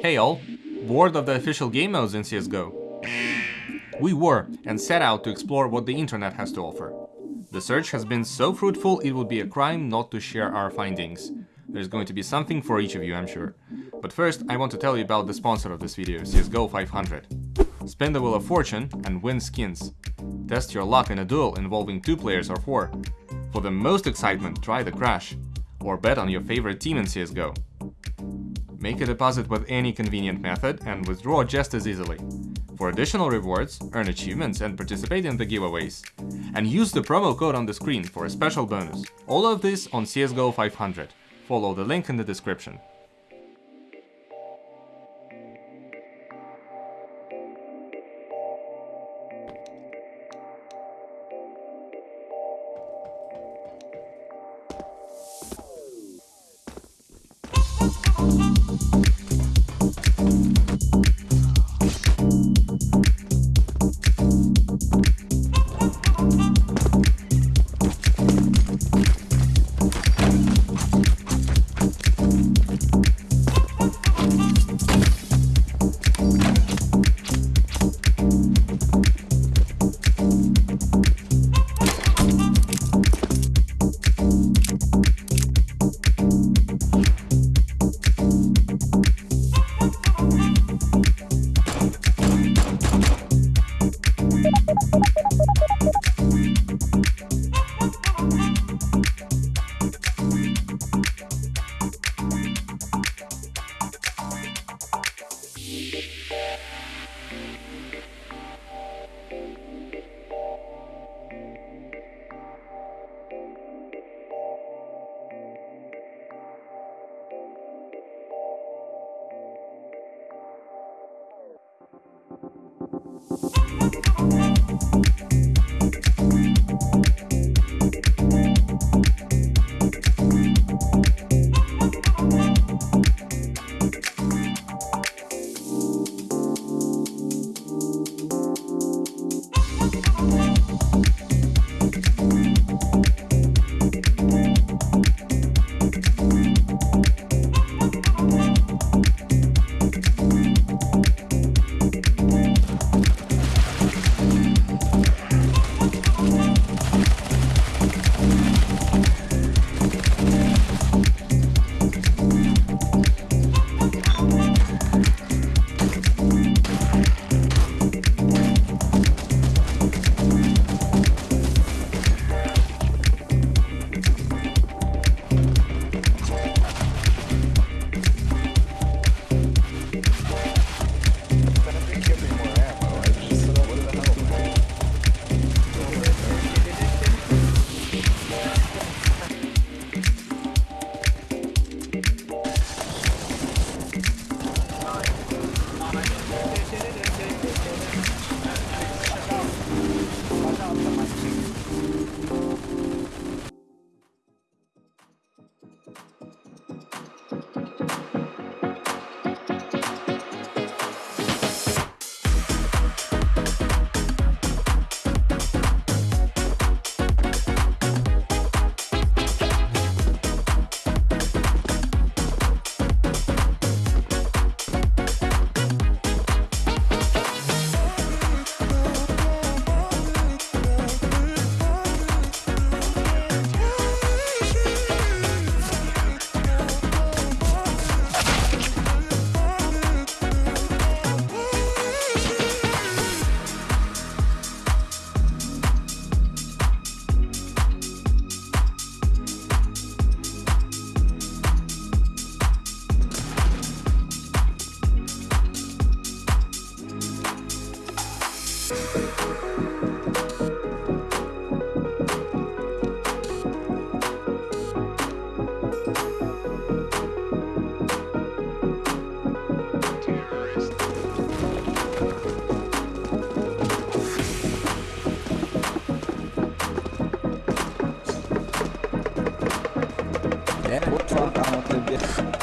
Hey all, bored of the official game modes in CSGO? We were, and set out to explore what the internet has to offer. The search has been so fruitful it would be a crime not to share our findings. There's going to be something for each of you, I'm sure. But first, I want to tell you about the sponsor of this video, CSGO 500. Spend the wheel of fortune and win skins. Test your luck in a duel involving two players or four. For the most excitement, try the Crash. Or bet on your favorite team in CSGO. Make a deposit with any convenient method and withdraw just as easily. For additional rewards, earn achievements and participate in the giveaways. And use the promo code on the screen for a special bonus. All of this on CSGO 500. Follow the link in the description. Yeah, what truck out the